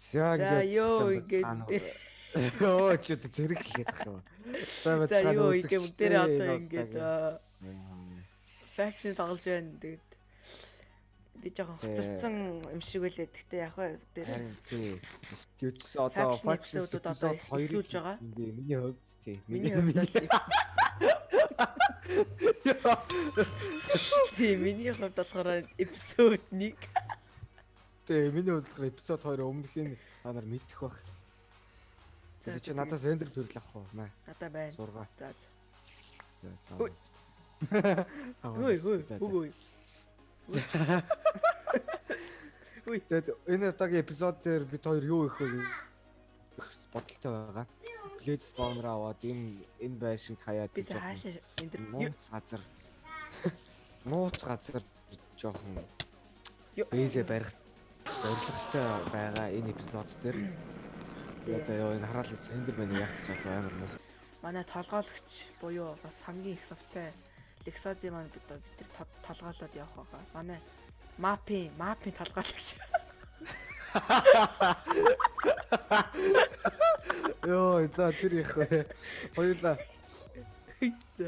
За ингээд ёо ингээд. Йоо ч одоо зэрэг хэлээд байгаа юм. За юу ингээ бүгдээрээ одоо ингээд faction тоглож байна. Тэгээд би жоохон хоцорсон юм шиг байлээ. Гэхдээ яг Харин тий. Студиос одоо episode-ууд одоо эхлүүлж байгаа. миний хувьд тий. миний хувьд тий миний хувьд болохоор эпизод 1 тий миний болохоор episode 2 өмнөх нь та нар мэдэх бах. За, чи надаас эндер төрөл авах уу? Маа надаа байна. сургаа. За за. За, за. Үгүй. Тэгээд энэ удаагийн эпизод дээр бид хоёр юу их вэ? бодолтой байгаа. Blade spawner аваад энэ энэ байшинг хаяад Би хаашаа энэ нууц газар нууц газар жоохон бэзэ барих зорилготой байгаа энэ эпизод дээр одоо яа энэ хараал сэндэр байна яах гэж одоо амар муу. манай толгойлогч буюу бас хамгийн их совтай Лексози маань бид бид тэр тол- толгойлоод явах байгаа. Манай мапын мапын толгойлогч. Йоо за тэр их. Хоёулаа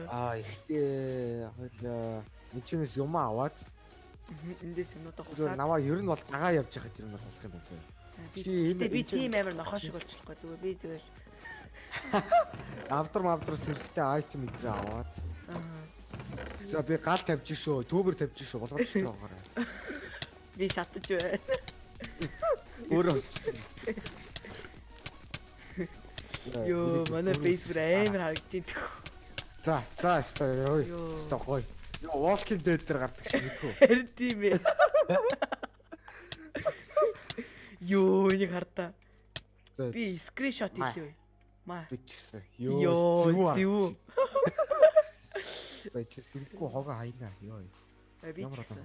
аа ихтэй хоёулаа мичнээс юм аваад Эндээс юмудаа хусаад наваа ер нь бол дагаа явж байхад ер нь бол болох юм байна. зөө. би би тийм амар нохоо шиг болчихлоо зүгээр би зүгээр Авдар мавдраас хэрэгтэй айтем мэдрээ аваад аа, за би гал тавьж шүү, түүбэр тавьж шүү болгож ч байгаарай. би шатаж байна. Өөрөө болчихсон. Йоо манай Facebook амар байна. За, за, өстой ёо. Өстой гоё. Йоо, Walking Dead дээр гардаг шиг мэдхүү. Харин тийм ээ. Йоо энийг хардаа. За, Би скриншот хийлээ. Маа. би ч гэсэн. Йоо зүв. За, чи хэрэггүй хогоо хайна. Йоо. Би ч гэсэн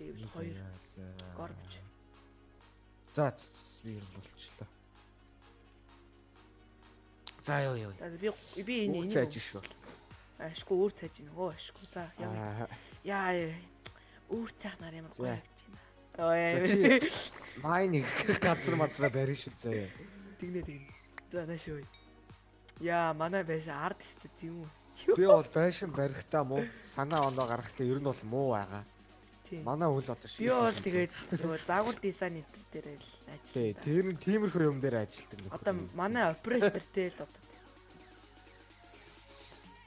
левел 2 За. горбч. За, би болчлоо. За, ёо ёо. Би би энэ Үгүй энийг цааж шүү. Ашгүй өөр цааж ийн. Өө ашгүй. За яа. Яа. Өөр цаах нар ямар гоё харагдаж байна. Ой. Майн их газар мазраа барин шүү заяа. Тэгнэ тэгнэ. За наашгүй. Яа, манай байш арт өстө тийм үү? Би бол байшин барихтаа муу санаа ондоо гаргахтаа ер нь бол муу байгаа. Тийм. Манай үл одоо Би бол тэгээд нөгөө загвар дизайн төр дээр л Тий, ажилласан. тэр нь тиймэрхүү юм дээр нөхөр. Одоо манай оператор тэл одоо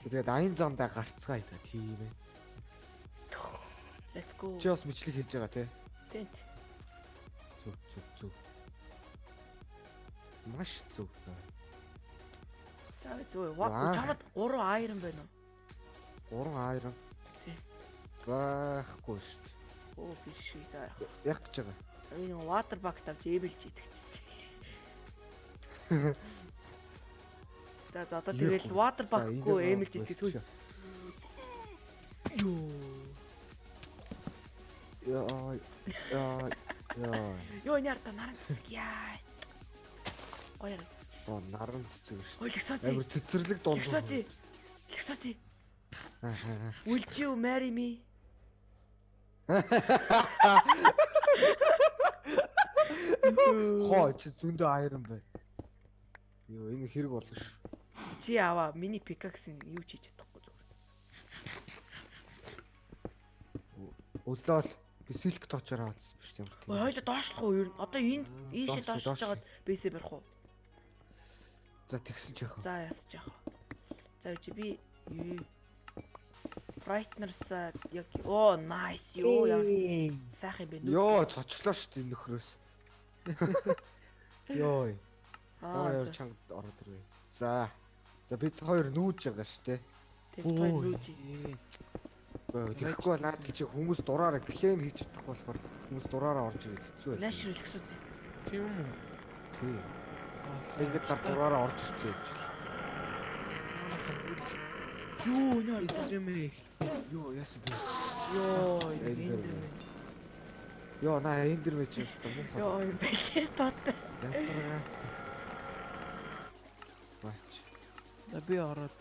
тэгээд аян зандаа гарцгаа идэх тийм ээ. let's go. Чи бас бичлэг хийж байгаа тий. Тэнт. Зүг зүг зүг. Маш зүг. За зөө. Ваа. Чамд 3 iron байна уу? Гурван айрон. Тий. Байхгүй шүү дээ. Оо би шиг за яах. Яг гэж байгаа. Би нэг water bucket авч эбэлж итгэжсэн. За за одоо тэгэл water энийг эмэлж итгэж сүүл. Йоо. Яа яа яа. Йоо няр та наран цэцэг яа. Гоё. Оо наран цэцэг шүү. Ой лексоци. Амар цэцэрлэг. Лексоци. Лексоци. Аа. Will you marry me? Хоо чи зөндөө айрон бай. Йоо энэ хэрэг болно шүү. Чи аваа миний пикаксын юу ч хийж чадахгүй зүгээр. Өглөөл би силк тоочоор авчихсан биш юм Ой хоёул доошлох уу ер нь? Одоо энд ийшээ доошлож жагаад бэсээ барих уу? За тэгсэн ч яах вэ? За ясаж яах вэ? За чи би Brightness яг оо nice юу яа сайхан юм бэ Йоо цочлоо шүү дээ нөхрөөс. Аа Аа чанга ороод ирвэ. За. За бид хоёр нүүж байгаа шүү дээ. тэг той нүүж Тэгэхгүй наад чи хүмүүс дураараа клейм хийж чадахгүй болохоор хүмүүс дураараа орж ирээд хэцүү байх. Наашрал гисүүцээ. Тийм үү? Тий. Тэгээд гар дураараа орж ирсэн юм чи. Юу нэр Инстаграмээ Йоо яасан бэ? ёо Эндер эндэр мэ. Йоо на эндэр мэ чи өстө муу. ёо бэлэр. Янтрага. Бач би ороод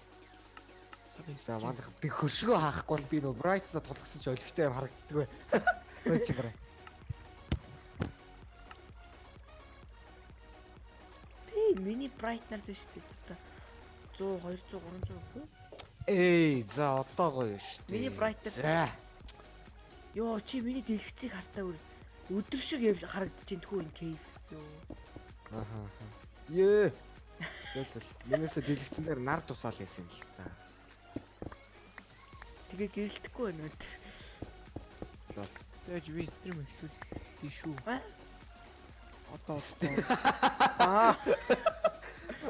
сарын за манах би хөршгөө хаахгүй бол би нөө брайтсаа тулгсан ч өлегтэй юм харагддаг бай. Өө чигээр. Тэ миний брайтнерс шүү дээ. 100 200 300 хөө. Эй, за одоогоо шүү дээ. Миний брайтнерс. Йоо чи миний дэлгэцийг хартаа үр. Өдөр шиг явж харагдаж байна тхүү энэ кейв. Йоо. Аха. Ее. Зөө зөө. Минээсээ дэлгэцэн дээр нар тусаал яасан юм л та. Тэгээ гэрэлтэхгүй байна өдөр. Зөөж би стрим эхлүүл тийшүү. Аа? Одоо Аа,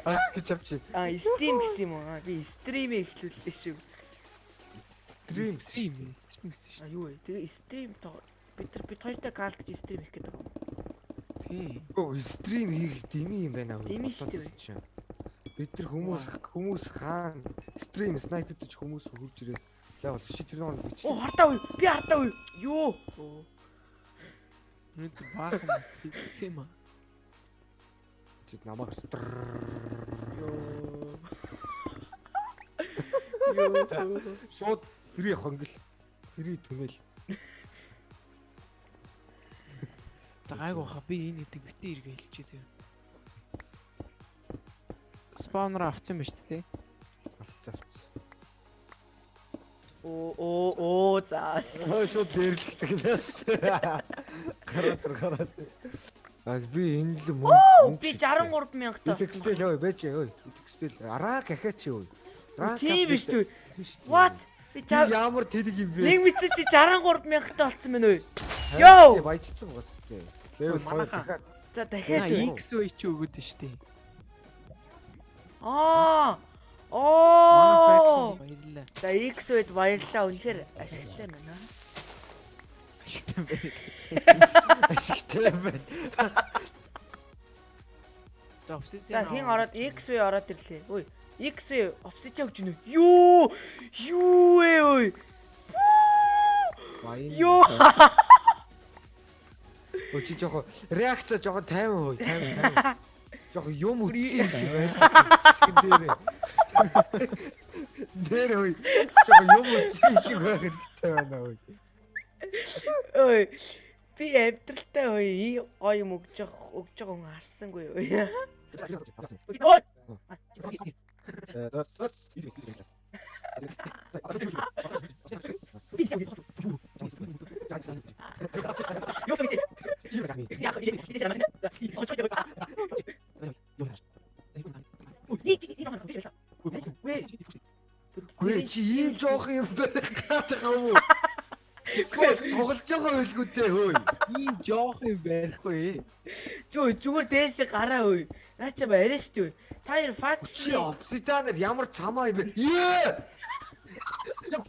Аа гэж авчи. аа, Steam гэсэн юм уу? Аа, Би стримээ эхлүүллээ шүү. Стрим. стрим стрим гэсэн шүү. Аа, юу вэ? Тэгээ стрим тоо бид нар бид хоёртой гаалдж стрим хийх гэдэг юм. Оо, стрим хийх дими юм байна. Дими шүү дээ. Бид нар хүмүүс хүмүүс хаана стрим снайпер гэж хүмүүс хурж ирээд яа бол чи тэр нэг бич. Оо, хартаа үе. Би хартаа үе. Юу? Оо. Нүд баахан тийм юм. Чи намайг Ёо. Ёо. шууд фри хонгил. Фри түнэл. За гайгүй хаа би энэ гэдэг битээ иргэ хэлчихээ Спаунер авсан байж тээ. Авц авц. Оо, оо, оо, заас. Аа шууд дээрлэгсгнээс. Гараад гараад. Аа би энэ л мөнгө. Би 63 мянгатаа. Итгэстэл ой байж ой. Итгэстэл араа гахаач ой. Тийм биш үү? What? Би ямар тэлэг юм бэ? нэг мэдсэн чи 63 мянгатаа болцсон байна уу? Йоо! Баяжсан бас тээ. Level 2 Манайхаа. дахиад За дахиад үү? XY чи өгöd нь штэ. Аа. Оо. баярлаа. За X үед баярлалаа. Үнэхээр ашигтай байна. ашигтай байна. За обсидиан. За хин ороод X үе ороод ирлээ. Үй, X үе обсидиан гэж нү. Юу? Юу ээ ой? Юу? Өө чи жоохон реакц жоохон 50%, 50 50. Жоохон юм үтсэн юм шиг байна. Дээр. Дээр ой. Жоохон юм үтсэн шиг байх хэрэгтэй байна ой. Ой. Би амтралтай ой гоё юм өгж байгаа өгж байгаа хүн харсангүй ой. Ой. За за чи ийм жоох юм байх гэдэг юм уу? Эсвэл тоглож байгаа байлгүй дээ хөөе. ийм жоох юм байхгүй. Чөө зүгээр дээш гараа ой. Наа чи барай штэ ой. Та хоёр факс Чи обсиданер ямар цамаа юм бэ? Ее! Юу?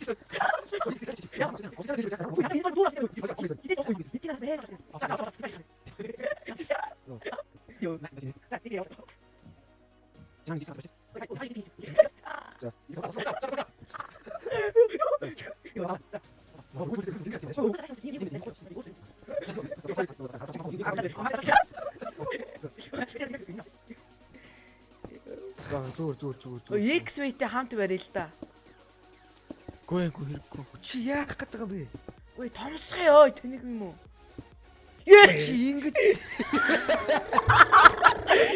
Зүгээр зүгээр зүгээр зүгээр. X weight-тэй хамт барья л да. Гүй гүй хэрэггүй. Чи яах гэдэг юм бэ? Ой, томсгоо ёо, тэнэг юм уу? Ее! Чи ингэж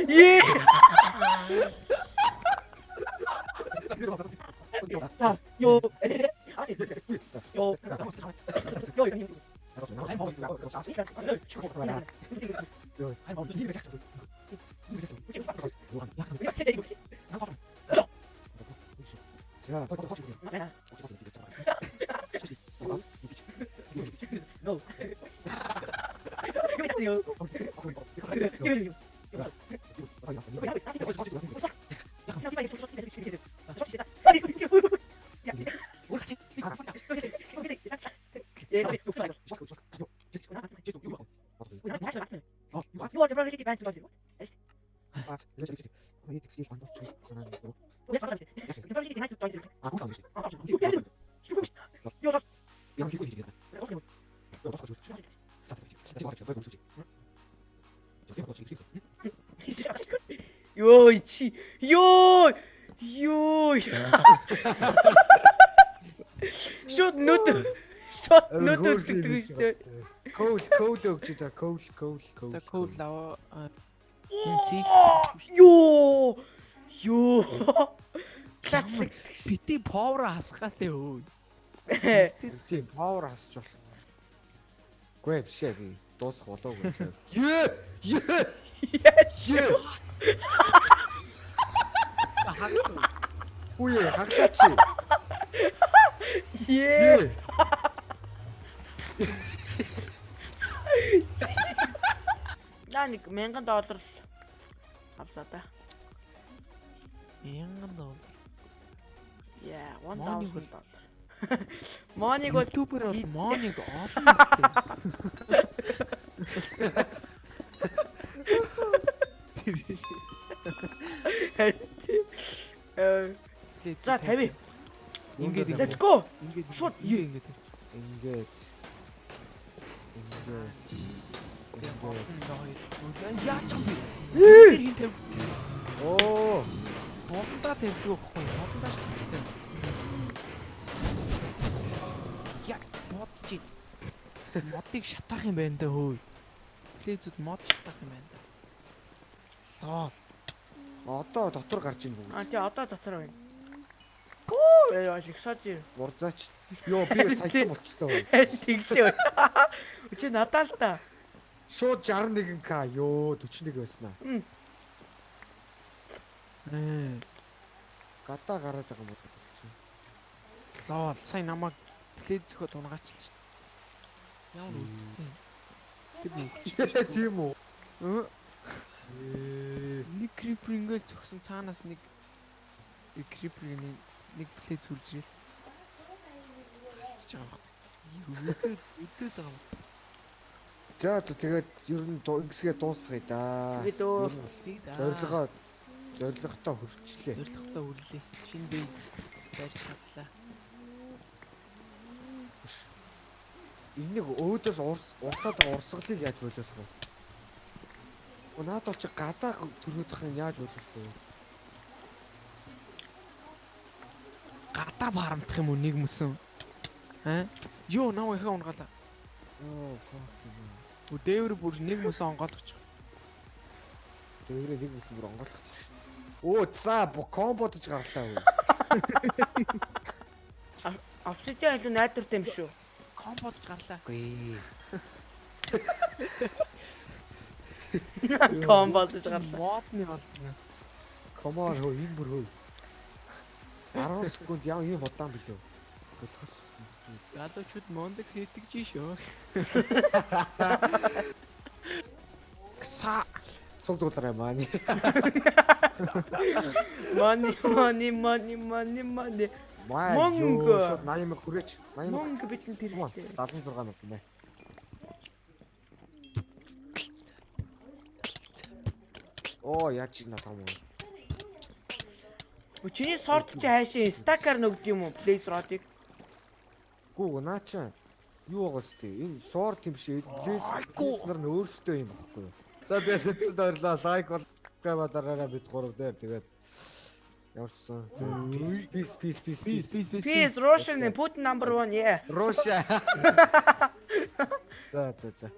Ее! За, ёо. Аач. Ёо. 야, 빨리 확실히. 나. No. 이거 있어요. 아, 이거 좀 이렇게 많이 들어가지고. 아, 이거 좀 이렇게. 이 택시 반도 저기 전화하는 거. Ёо чи ёо ёо Шот нүд шот нүд өгдөг шүү дээ. Коул коул өгч та коул коул коул. За Энэ сих Ёо. Ёо. Клачлаг бити power хасгаатай өө. Тийм power хасч бол. Гүй биш би дуусах болоогүй. Ее! Ее! Ее! Үе хаглаач. Ее. Яа нэг 1000 доллар авлаа да. Янган доллар. Яа, Мониг 1000 бол- доллар. Моник бол ютубер бол мониг олон өстэй. Э, За 50. Ингээд Let's go. Ингээд Шууд ингээд. Ингээд. Ингээд. Ингээд. Яач юм бэ? Оо, Болондоо тавьдаг байхгүй. Болондоо шигтэй. Яг бодчих. Модыг шатаах юм байна да хөөе. Плейзүүд мод шатаах юм байна да. Тоо. одоо дотор гарч ийн бүгд. А тий одоо дотор байна. Оо яа их сажи. Урзаач. Йоо, би саятан болчихлоо. Тэглээ. Чи надаа л та. Шууд 61к. Йоо, 41 байснаа. Ээ. Гадаа гараад байгаа юм чинь. Лоо, сая намайг плейз зөхөд унгаачлаа шүү дээ. Ямар үдцэн. Тэр нэг. Тийм үү? Нэг крипер ингээл зөксөн цаанаас нэг нэг крипер нэг нэг плейз хүрж ирэл. Үдээд байгаа юм. За за тэгээд ер нь ингэсгээ дуусгая да. Тэгээд. Ер нь Зорилгоо зорилготой хүрчлээ. Зорилготой үрлээ. Шинэ бейс барьж чадлаа. Энийг өөдөөс урс урсаад байгаа урсгалыг яаж болиулах вэ? Оо наад бол чи гадаа төрөөдөх юм яаж болиулах вэ? Гадаа барамдах юм уу нэг мөсөн? Аа? Йоо, нав ихэ унгаалаа. Оо fuck. Үу дээвэр бүр нэг мөсөн онгоолгоч. Дээрээ нэг үс бүр онгойлгох шүү дээ. Оо за бо комбодож гарлаа үү? Обсидиан илүү найдвартай юм шүү. Комбод гарлаа. Үгүй. Комбо гэж гарлаа. Модны болдгоос. Come on хөө юм бүр хөө. 10 секунд яа юм удаан билүү? Залуучууд мондекс хийдэгж шүү. Кса. Цуг дуулаарай мааны. Money money money money money. Ёо, 80 мэг хүрээч. 80 мэг. Мөнгө бидэнд хэрэгтэй. 76 мэг нэ. Оо яаж ина том уу? Чиний сорт чи хайшин стакаар нөгд юм уу? Blaze rod-ыг. Гүү наа чи юу байгаа сте? Энэ суур тэмшээ лээс Айгу. нар нь өөрсдөө юм багхгүй юу? За тэгээд баярлаа. Лайк бол гава дараараа бид гурав дээр тэгээд яварчсан. Peace peace peace Пис peace. пис пис. Peace Russian Putin number 1 yeah. Russia. За за за.